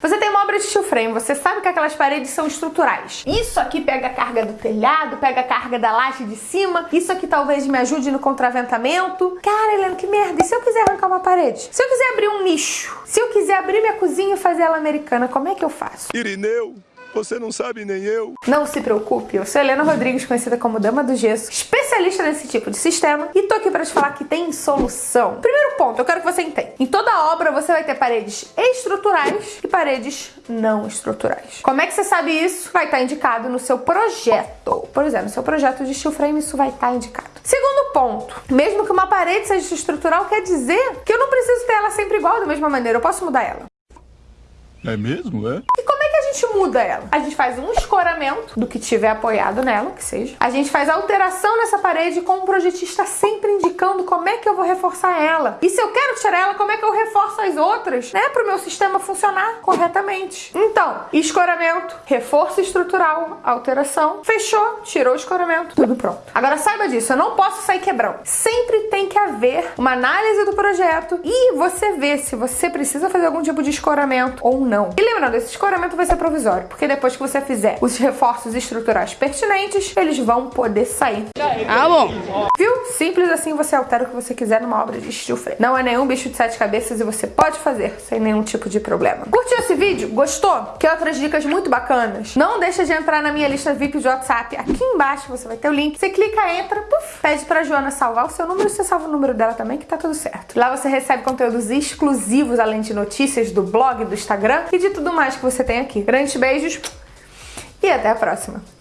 Você tem uma obra de steel frame, você sabe que aquelas paredes são estruturais. Isso aqui pega a carga do telhado, pega a carga da laje de cima, isso aqui talvez me ajude no contraventamento. Cara, Helena, que merda, e se eu quiser arrancar uma parede? Se eu quiser abrir um nicho? Se eu quiser abrir minha cozinha e fazer ela americana, como é que eu faço? Irineu, você não sabe nem eu. Não se preocupe, eu sou Helena Rodrigues, conhecida como Dama do Gesso, especialista nesse tipo de sistema, e tô aqui para te falar que tem solução. Primeiro ponto, eu quero que você entenda. Em toda obra você vai ter paredes estruturais e paredes não estruturais. Como é que você sabe isso? Vai estar indicado no seu projeto. Por exemplo, no seu projeto de steel frame isso vai estar indicado. Segundo ponto, mesmo que uma parede seja estrutural, quer dizer que eu não preciso ter ela sempre igual da mesma maneira, eu posso mudar ela. É mesmo, é? E gente muda ela? A gente faz um escoramento do que tiver apoiado nela, que seja. A gente faz alteração nessa parede com o projetista sempre indicando como é que eu vou reforçar ela. E se eu quero tirar ela, como é que eu reforço as outras, né? Para o meu sistema funcionar corretamente. Então, escoramento, reforço estrutural, alteração, fechou, tirou o escoramento, tudo pronto. Agora saiba disso, eu não posso sair quebrão. Sempre tem haver uma análise do projeto e você vê se você precisa fazer algum tipo de escoramento ou não. E lembrando, esse escoramento vai ser provisório, porque depois que você fizer os reforços estruturais pertinentes, eles vão poder sair. Ah, bom. Viu? Simples assim você altera o que você quiser numa obra de steel frame. Não é nenhum bicho de sete cabeças e você pode fazer sem nenhum tipo de problema. Curtiu esse vídeo? Gostou? Quer outras dicas muito bacanas? Não deixa de entrar na minha lista VIP de WhatsApp. Aqui embaixo você vai ter o link. Você clica, entra, puf, pede pra Joana salvar o seu número e você salva o número dela também, que tá tudo certo. Lá você recebe conteúdos exclusivos, além de notícias do blog, do Instagram e de tudo mais que você tem aqui. Grandes beijos e até a próxima!